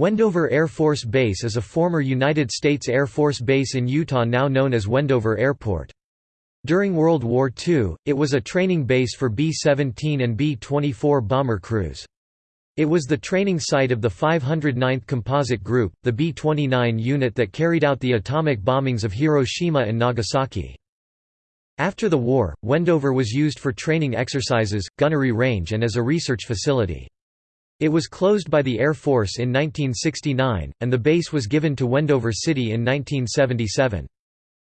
Wendover Air Force Base is a former United States Air Force base in Utah now known as Wendover Airport. During World War II, it was a training base for B-17 and B-24 bomber crews. It was the training site of the 509th Composite Group, the B-29 unit that carried out the atomic bombings of Hiroshima and Nagasaki. After the war, Wendover was used for training exercises, gunnery range and as a research facility. It was closed by the Air Force in 1969, and the base was given to Wendover City in 1977.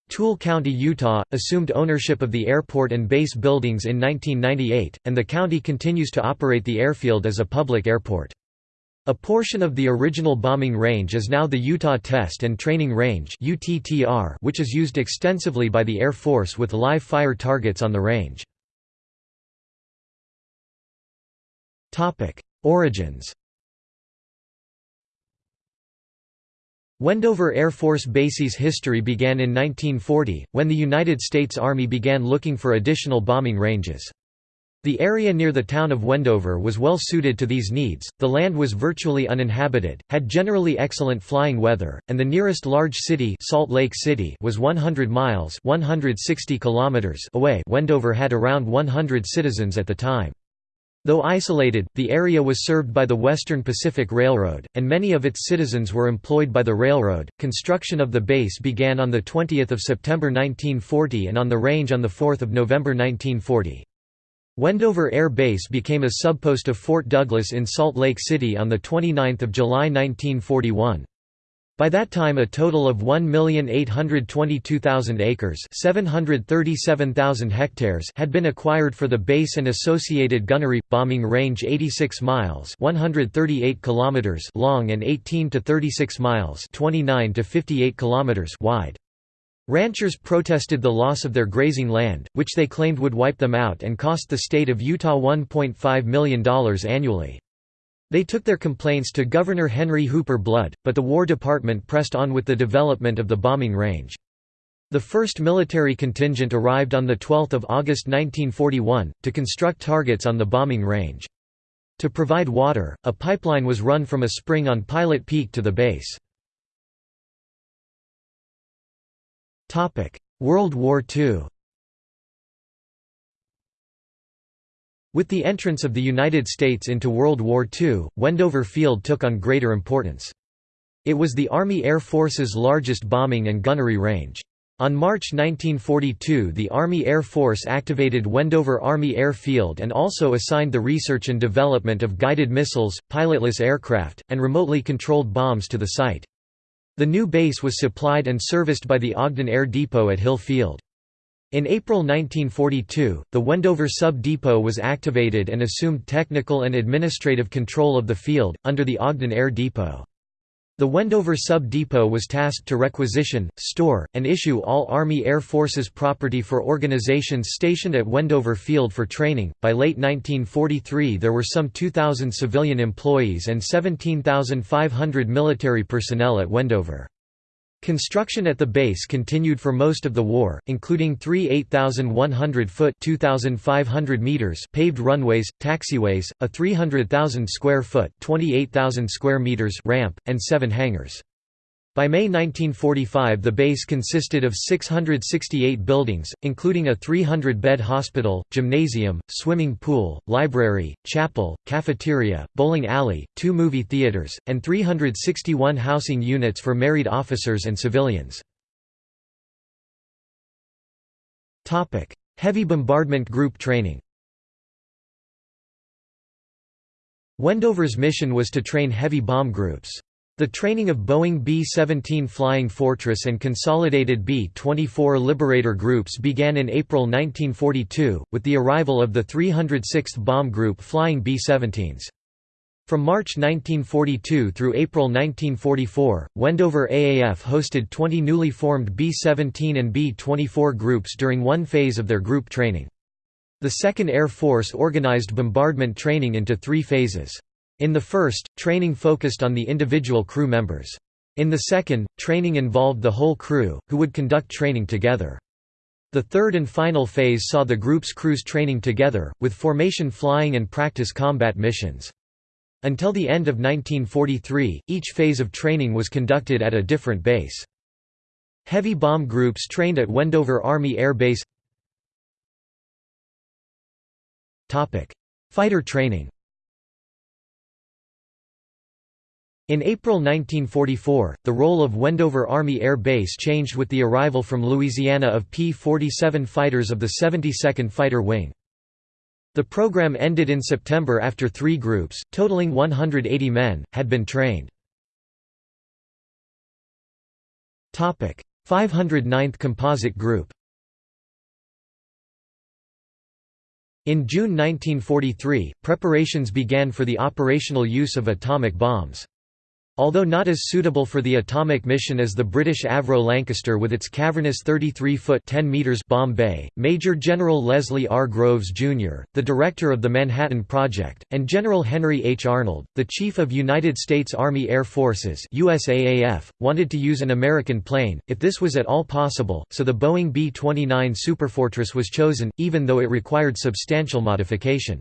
Tooele County, Utah, assumed ownership of the airport and base buildings in 1998, and the county continues to operate the airfield as a public airport. A portion of the original bombing range is now the Utah Test and Training Range which is used extensively by the Air Force with live fire targets on the range. Origins Wendover Air Force Base's history began in 1940, when the United States Army began looking for additional bombing ranges. The area near the town of Wendover was well suited to these needs, the land was virtually uninhabited, had generally excellent flying weather, and the nearest large city Salt Lake City was 100 miles 160 kilometers away Wendover had around 100 citizens at the time. Though isolated, the area was served by the Western Pacific Railroad, and many of its citizens were employed by the railroad. Construction of the base began on the 20th of September 1940 and on the range on the 4th of November 1940. Wendover Air Base became a subpost of Fort Douglas in Salt Lake City on the 29th of July 1941. By that time a total of 1,822,000 acres 737,000 hectares had been acquired for the base and associated gunnery, bombing range 86 miles 138 kilometers long and 18 to 36 miles 29 to 58 kilometers wide. Ranchers protested the loss of their grazing land, which they claimed would wipe them out and cost the state of Utah $1.5 million annually. They took their complaints to Governor Henry Hooper Blood, but the War Department pressed on with the development of the bombing range. The first military contingent arrived on 12 August 1941, to construct targets on the bombing range. To provide water, a pipeline was run from a spring on Pilot Peak to the base. World War II With the entrance of the United States into World War II, Wendover Field took on greater importance. It was the Army Air Force's largest bombing and gunnery range. On March 1942 the Army Air Force activated Wendover Army Air Field and also assigned the research and development of guided missiles, pilotless aircraft, and remotely controlled bombs to the site. The new base was supplied and serviced by the Ogden Air Depot at Hill Field. In April 1942, the Wendover Sub-Depot was activated and assumed technical and administrative control of the field, under the Ogden Air Depot. The Wendover Sub-Depot was tasked to requisition, store, and issue all Army Air Forces property for organizations stationed at Wendover Field for training. By late 1943, there were some 2,000 civilian employees and 17,500 military personnel at Wendover. Construction at the base continued for most of the war, including three 8,100-foot meters paved runways, taxiways, a 300,000-square-foot square meters ramp, and seven hangars. By May 1945 the base consisted of 668 buildings, including a 300-bed hospital, gymnasium, swimming pool, library, chapel, cafeteria, bowling alley, two movie theaters, and 361 housing units for married officers and civilians. Heavy bombardment group training Wendover's mission was to train heavy bomb groups. The training of Boeing B-17 Flying Fortress and consolidated B-24 Liberator groups began in April 1942, with the arrival of the 306th Bomb Group flying B-17s. From March 1942 through April 1944, Wendover AAF hosted 20 newly formed B-17 and B-24 groups during one phase of their group training. The 2nd Air Force organized bombardment training into three phases. In the first, training focused on the individual crew members. In the second, training involved the whole crew, who would conduct training together. The third and final phase saw the group's crews training together, with formation flying and practice combat missions. Until the end of 1943, each phase of training was conducted at a different base. Heavy bomb groups trained at Wendover Army Air Base Fighter training In April 1944, the role of Wendover Army Air Base changed with the arrival from Louisiana of P-47 fighters of the 72nd Fighter Wing. The program ended in September after three groups, totaling 180 men, had been trained. 509th Composite Group In June 1943, preparations began for the operational use of atomic bombs. Although not as suitable for the atomic mission as the British Avro Lancaster with its cavernous 33-foot bomb bay, Major General Leslie R. Groves, Jr., the director of the Manhattan Project, and General Henry H. Arnold, the Chief of United States Army Air Forces USAAF, wanted to use an American plane, if this was at all possible, so the Boeing B-29 Superfortress was chosen, even though it required substantial modification.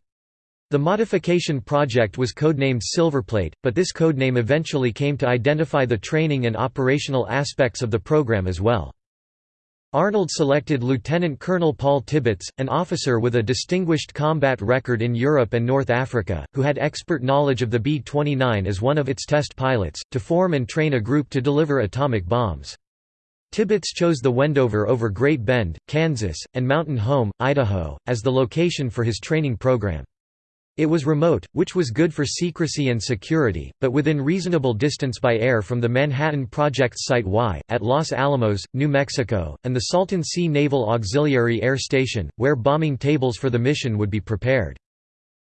The modification project was codenamed Silverplate, but this codename eventually came to identify the training and operational aspects of the program as well. Arnold selected Lieutenant Colonel Paul Tibbets, an officer with a distinguished combat record in Europe and North Africa, who had expert knowledge of the B-29 as one of its test pilots, to form and train a group to deliver atomic bombs. Tibbets chose the Wendover over Great Bend, Kansas, and Mountain Home, Idaho, as the location for his training program. It was remote, which was good for secrecy and security, but within reasonable distance by air from the Manhattan Project Site Y, at Los Alamos, New Mexico, and the Salton Sea Naval Auxiliary Air Station, where bombing tables for the mission would be prepared.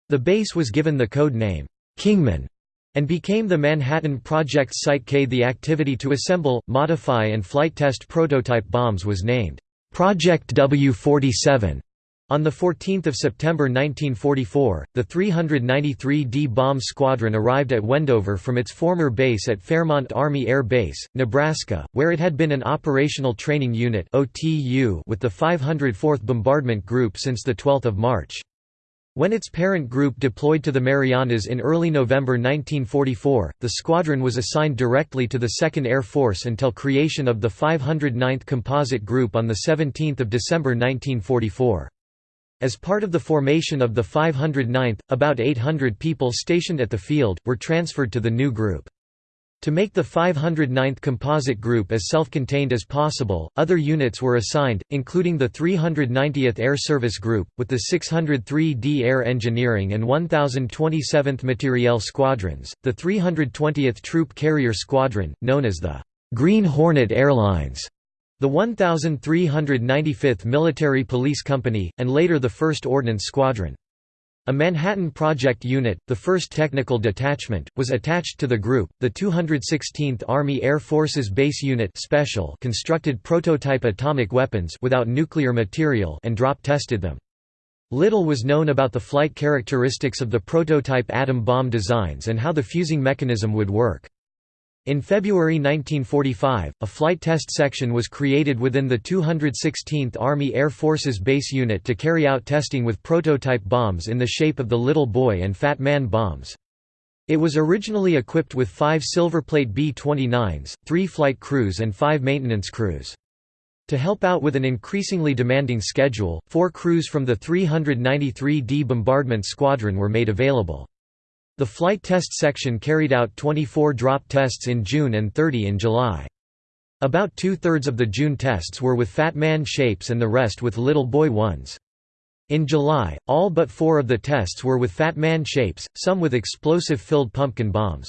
The base was given the code name, Kingman, and became the Manhattan Project Site K. The activity to assemble, modify and flight test prototype bombs was named, Project W-47. On 14 September 1944, the 393d Bomb Squadron arrived at Wendover from its former base at Fairmont Army Air Base, Nebraska, where it had been an operational training unit with the 504th Bombardment Group since 12 March. When its parent group deployed to the Marianas in early November 1944, the squadron was assigned directly to the 2nd Air Force until creation of the 509th Composite Group on 17 December 1944. As part of the formation of the 509th, about 800 people stationed at the field, were transferred to the new group. To make the 509th Composite Group as self-contained as possible, other units were assigned, including the 390th Air Service Group, with the 603d Air Engineering and 1027th Materiel Squadrons, the 320th Troop Carrier Squadron, known as the Green Hornet Airlines, the 1395th Military Police Company, and later the 1st Ordnance Squadron. A Manhattan Project unit, the first technical detachment, was attached to the group. The 216th Army Air Forces Base Unit Special constructed prototype atomic weapons without nuclear material and drop tested them. Little was known about the flight characteristics of the prototype atom bomb designs and how the fusing mechanism would work. In February 1945, a flight test section was created within the 216th Army Air Forces Base Unit to carry out testing with prototype bombs in the shape of the Little Boy and Fat Man bombs. It was originally equipped with five Silverplate B-29s, three flight crews and five maintenance crews. To help out with an increasingly demanding schedule, four crews from the 393d Bombardment Squadron were made available. The flight test section carried out 24 drop tests in June and 30 in July. About two-thirds of the June tests were with Fat Man shapes and the rest with Little Boy ones. In July, all but four of the tests were with Fat Man shapes, some with explosive-filled pumpkin bombs.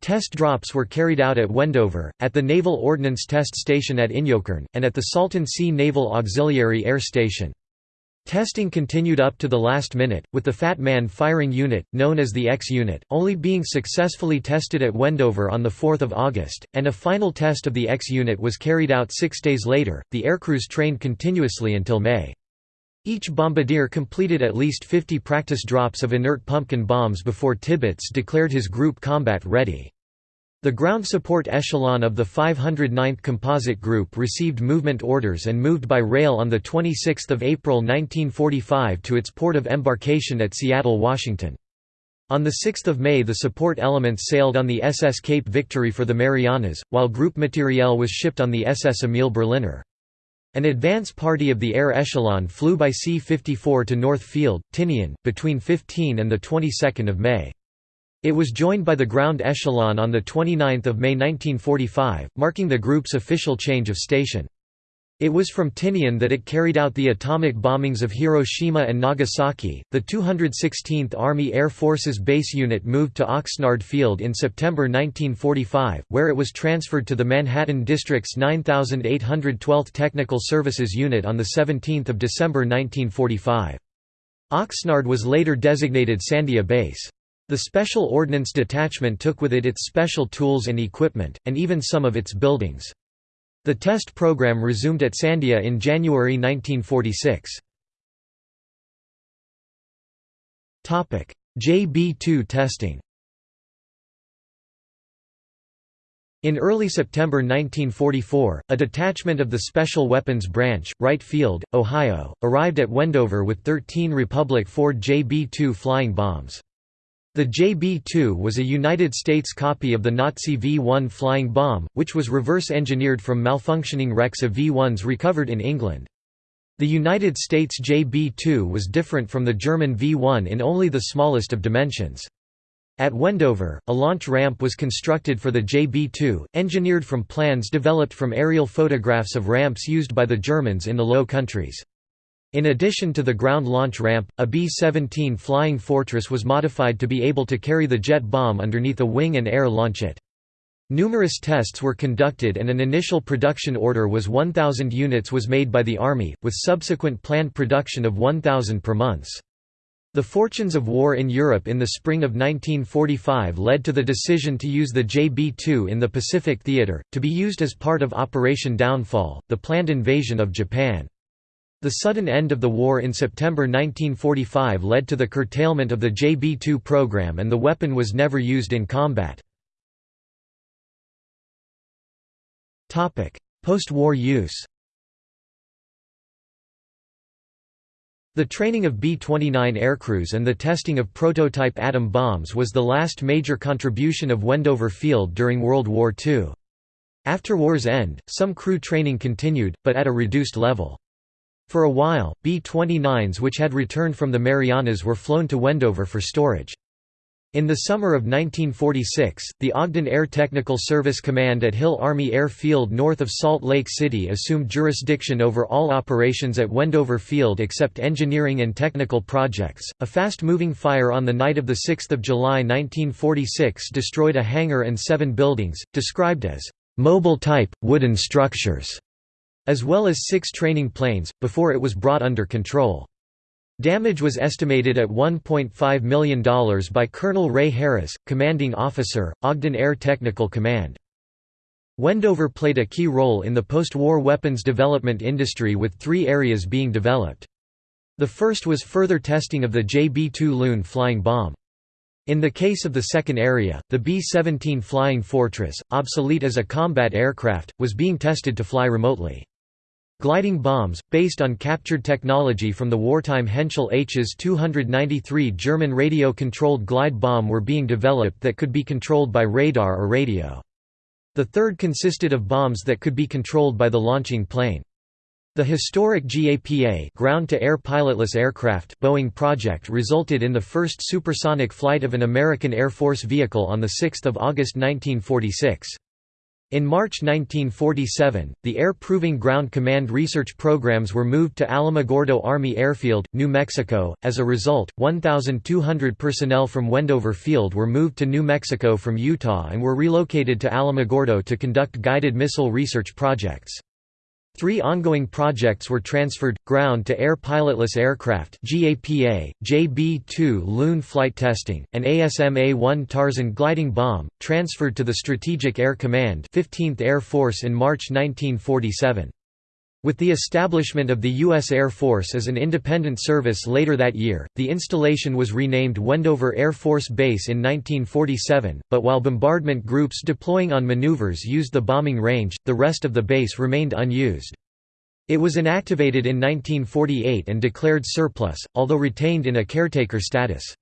Test drops were carried out at Wendover, at the Naval Ordnance Test Station at Inyokern, and at the Salton Sea Naval Auxiliary Air Station. Testing continued up to the last minute, with the Fat Man firing unit, known as the X-Unit, only being successfully tested at Wendover on 4 August, and a final test of the X-Unit was carried out six days later. The aircrews trained continuously until May. Each bombardier completed at least 50 practice drops of inert pumpkin bombs before Tibbets declared his group combat ready. The ground support echelon of the 509th Composite Group received movement orders and moved by rail on 26 April 1945 to its port of embarkation at Seattle, Washington. On 6 May the support elements sailed on the SS Cape Victory for the Marianas, while Group Materiel was shipped on the SS Emil Berliner. An advance party of the air echelon flew by C-54 to North Field, Tinian, between 15 and the 22nd of May. It was joined by the ground echelon on 29 May 1945, marking the group's official change of station. It was from Tinian that it carried out the atomic bombings of Hiroshima and Nagasaki. The 216th Army Air Forces base unit moved to Oxnard Field in September 1945, where it was transferred to the Manhattan District's 9812th Technical Services Unit on 17 December 1945. Oxnard was later designated Sandia Base. The Special Ordnance Detachment took with it its special tools and equipment, and even some of its buildings. The test program resumed at Sandia in January 1946. JB-2 testing In early September 1944, a detachment of the Special Weapons Branch, Wright Field, Ohio, arrived at Wendover with 13 Republic Ford JB-2 flying bombs. The JB-2 was a United States copy of the Nazi V-1 flying bomb, which was reverse-engineered from malfunctioning wrecks of V-1s recovered in England. The United States JB-2 was different from the German V-1 in only the smallest of dimensions. At Wendover, a launch ramp was constructed for the JB-2, engineered from plans developed from aerial photographs of ramps used by the Germans in the Low Countries. In addition to the ground launch ramp, a B-17 Flying Fortress was modified to be able to carry the jet bomb underneath a wing and air launch it. Numerous tests were conducted and an initial production order was 1,000 units was made by the Army, with subsequent planned production of 1,000 per month. The fortunes of war in Europe in the spring of 1945 led to the decision to use the JB-2 in the Pacific Theater, to be used as part of Operation Downfall, the planned invasion of Japan. The sudden end of the war in September 1945 led to the curtailment of the JB-2 program and the weapon was never used in combat. Post-war use The training of B-29 aircrews and the testing of prototype atom bombs was the last major contribution of Wendover Field during World War II. After war's end, some crew training continued, but at a reduced level. For a while, B-29s which had returned from the Marianas were flown to Wendover for storage. In the summer of 1946, the Ogden Air Technical Service Command at Hill Army Air Field north of Salt Lake City assumed jurisdiction over all operations at Wendover Field except engineering and technical projects. A fast moving fire on the night of 6 July 1946 destroyed a hangar and seven buildings, described as mobile type, wooden structures as well as six training planes, before it was brought under control. Damage was estimated at $1.5 million by Colonel Ray Harris, commanding officer, Ogden Air Technical Command. Wendover played a key role in the post-war weapons development industry with three areas being developed. The first was further testing of the JB-2 Loon flying bomb. In the case of the second area, the B-17 Flying Fortress, obsolete as a combat aircraft, was being tested to fly remotely. Gliding bombs, based on captured technology from the wartime Henschel Hs 293 German radio-controlled glide bomb were being developed that could be controlled by radar or radio. The third consisted of bombs that could be controlled by the launching plane. The historic GAPA ground-to-air pilotless aircraft Boeing project resulted in the first supersonic flight of an American Air Force vehicle on 6 August 1946. In March 1947, the Air Proving Ground Command research programs were moved to Alamogordo Army Airfield, New Mexico. As a result, 1,200 personnel from Wendover Field were moved to New Mexico from Utah and were relocated to Alamogordo to conduct guided missile research projects. Three ongoing projects were transferred, ground-to-air pilotless aircraft GAPA, JB-2 Loon flight testing, and ASMA-1 Tarzon gliding bomb, transferred to the Strategic Air Command 15th Air Force in March 1947. With the establishment of the U.S. Air Force as an independent service later that year, the installation was renamed Wendover Air Force Base in 1947, but while bombardment groups deploying on maneuvers used the bombing range, the rest of the base remained unused. It was inactivated in 1948 and declared surplus, although retained in a caretaker status.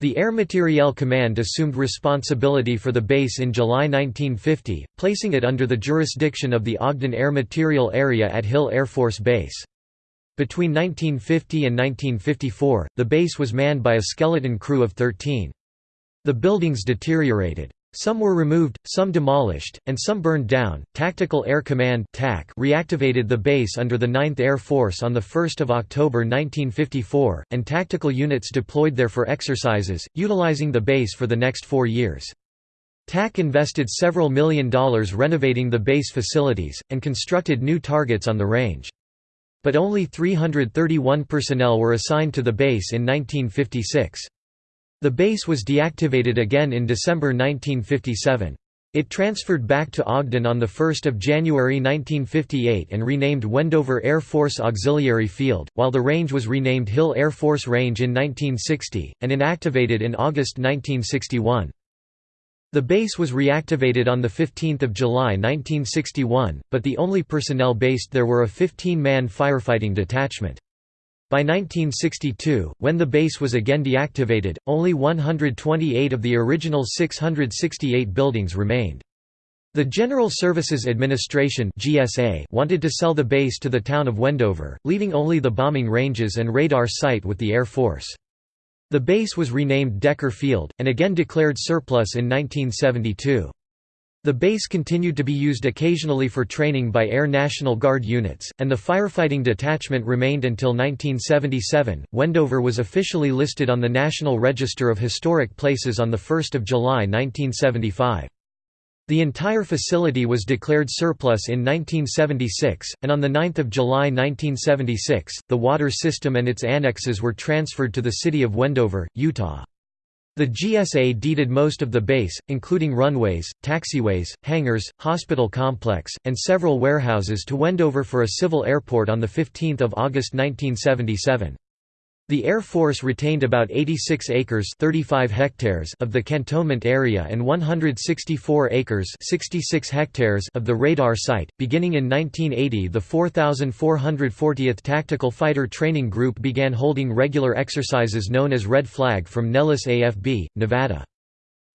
The Air Materiel Command assumed responsibility for the base in July 1950, placing it under the jurisdiction of the Ogden Air Materiel Area at Hill Air Force Base. Between 1950 and 1954, the base was manned by a skeleton crew of 13. The buildings deteriorated. Some were removed, some demolished, and some burned down. Tactical Air Command (TAC) reactivated the base under the 9th Air Force on the 1st of October 1954, and tactical units deployed there for exercises, utilizing the base for the next 4 years. TAC invested several million dollars renovating the base facilities and constructed new targets on the range. But only 331 personnel were assigned to the base in 1956. The base was deactivated again in December 1957. It transferred back to Ogden on 1 January 1958 and renamed Wendover Air Force Auxiliary Field, while the range was renamed Hill Air Force Range in 1960, and inactivated in August 1961. The base was reactivated on 15 July 1961, but the only personnel based there were a 15-man firefighting detachment. By 1962, when the base was again deactivated, only 128 of the original 668 buildings remained. The General Services Administration (GSA) wanted to sell the base to the town of Wendover, leaving only the bombing ranges and radar site with the Air Force. The base was renamed Decker Field, and again declared surplus in 1972. The base continued to be used occasionally for training by Air National Guard units, and the firefighting detachment remained until 1977. Wendover was officially listed on the National Register of Historic Places on 1 July 1975. The entire facility was declared surplus in 1976, and on 9 July 1976, the water system and its annexes were transferred to the city of Wendover, Utah. The GSA deeded most of the base, including runways, taxiways, hangars, hospital complex, and several warehouses to Wendover for a civil airport on 15 August 1977. The Air Force retained about 86 acres 35 hectares of the cantonment area and 164 acres 66 hectares of the radar site. Beginning in 1980 the 4440th Tactical Fighter Training Group began holding regular exercises known as Red Flag from Nellis AFB, Nevada.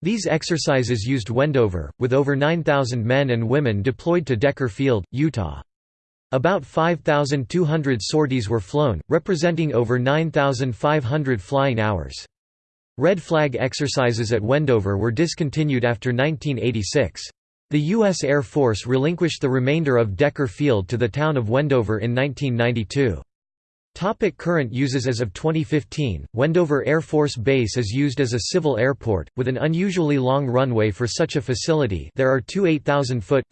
These exercises used Wendover, with over 9,000 men and women deployed to Decker Field, Utah. About 5,200 sorties were flown, representing over 9,500 flying hours. Red flag exercises at Wendover were discontinued after 1986. The U.S. Air Force relinquished the remainder of Decker Field to the town of Wendover in 1992. Topic current uses As of 2015, Wendover Air Force Base is used as a civil airport, with an unusually long runway for such a facility there are two 8,000-foot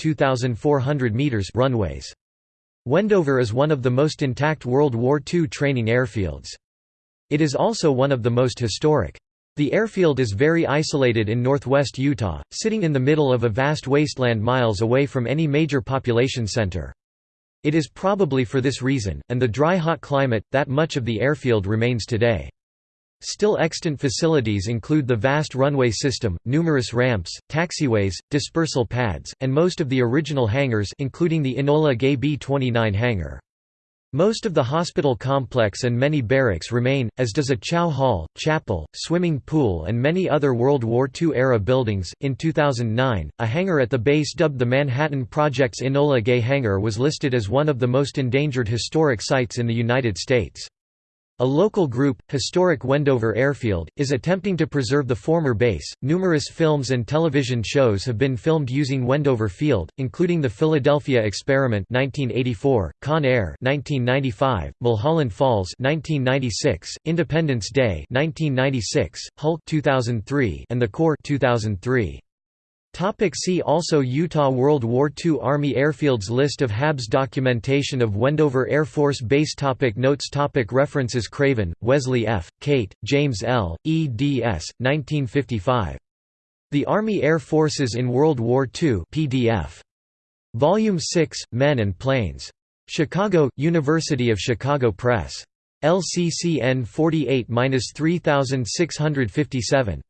runways. Wendover is one of the most intact World War II training airfields. It is also one of the most historic. The airfield is very isolated in northwest Utah, sitting in the middle of a vast wasteland miles away from any major population center. It is probably for this reason, and the dry hot climate, that much of the airfield remains today. Still extant facilities include the vast runway system, numerous ramps, taxiways, dispersal pads, and most of the original hangars including the Enola Gay B-29 hangar. Most of the hospital complex and many barracks remain, as does a chow hall, chapel, swimming pool, and many other World War II-era buildings. In 2009, a hangar at the base dubbed the Manhattan Project's Enola Gay Hangar was listed as one of the most endangered historic sites in the United States. A local group, Historic Wendover Airfield, is attempting to preserve the former base. Numerous films and television shows have been filmed using Wendover Field, including The Philadelphia Experiment (1984), Con Air (1995), Mulholland Falls (1996), Independence Day (1996), Hulk (2003), and The Core (2003). Topic see also Utah World War II Army Airfields List of HABs Documentation of Wendover Air Force Base topic Notes topic References Craven, Wesley F., Cate, James L., eds. 1955. The Army Air Forces in World War II PDF. Volume 6, Men and Planes. Chicago, University of Chicago Press. LCCN 48-3657.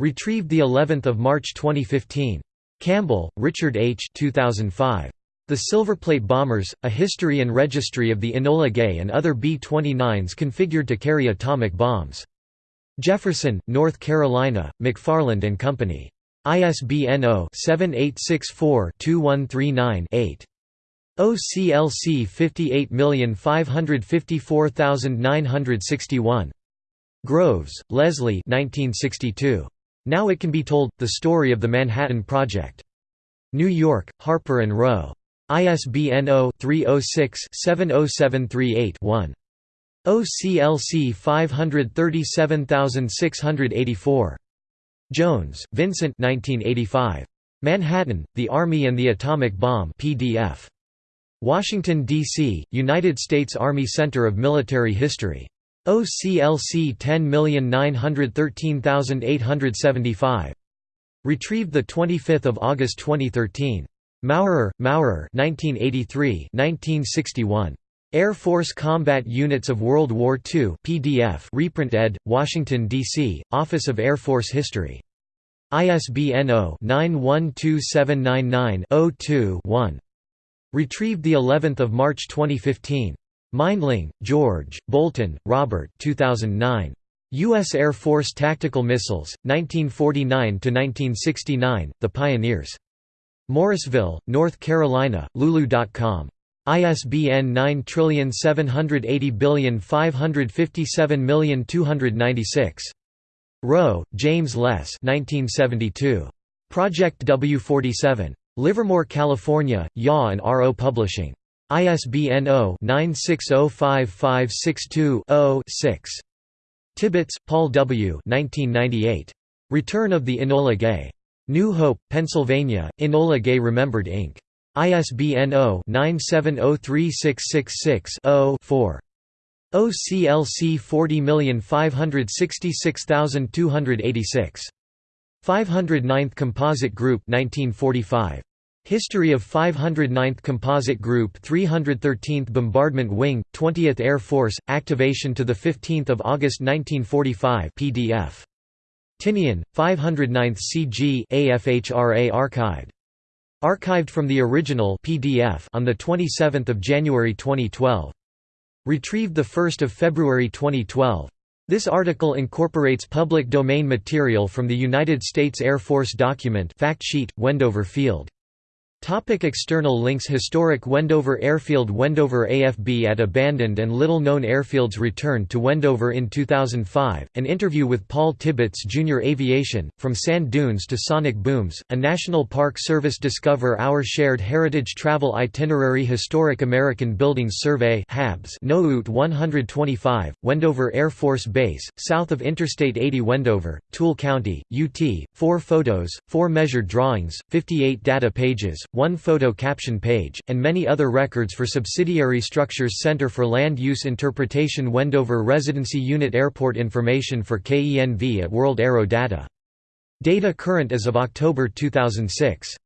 Retrieved the 11th of March 2015. Campbell, Richard H. 2005. The Silverplate Bombers: A History and Registry of the Enola Gay and Other B-29s Configured to Carry Atomic Bombs. Jefferson, North Carolina, McFarland and Company. ISBN 0-7864-2139-8. OCLC 58554961. Groves, Leslie 1962. Now It Can Be Told, The Story of the Manhattan Project. New York, Harper & Row. ISBN 0-306-70738-1. OCLC 537684. Jones, Vincent 1985. Manhattan, The Army and the Atomic Bomb PDF. Washington, D.C., United States Army Center of Military History. OCLC 10913875. Retrieved 25 August 2013. Maurer, Maurer 1983 1961. Air Force Combat Units of World War II PDF reprint ed., Washington, D.C., Office of Air Force History. ISBN 0-912799-02-1. Retrieved of March 2015. Mindling, George, Bolton, Robert 2009. U.S. Air Force Tactical Missiles, 1949–1969, The Pioneers. Morrisville, North Carolina, Lulu.com. ISBN 97805572596. Rowe, James Les 1972. Project W47. Livermore, California, Yaw and RO Publishing. ISBN 0-9605562-0-6. Tibbets, Paul W. 1998. Return of the Enola Gay. New Hope, Pennsylvania, Enola Gay Remembered Inc. ISBN 0-978036666-0-4. OCLC 40566286. 509th Composite Group 1945. History of 509th Composite Group 313th Bombardment Wing, 20th Air Force, activation to 15 August 1945 PDF. Tinian, 509th CG AFHRA archived. Archived from the original PDF on 27 January 2012. Retrieved 1 February 2012. This article incorporates public domain material from the United States Air Force document fact sheet, Wendover Field. Topic external links Historic Wendover Airfield Wendover AFB at abandoned and little-known airfields returned to Wendover in 2005, an interview with Paul Tibbets Jr. Aviation, From Sand Dunes to Sonic Booms, a National Park Service Discover Our Shared Heritage Travel Itinerary Historic American Buildings Survey HABS NOOT 125, Wendover Air Force Base, south of Interstate 80 Wendover, Tooele County, UT, 4 photos, 4 measured drawings, 58 data pages, one photo caption page, and many other records for subsidiary structures Center for Land Use Interpretation Wendover Residency Unit Airport information for KENV at World Aero Data. Data current as of October 2006.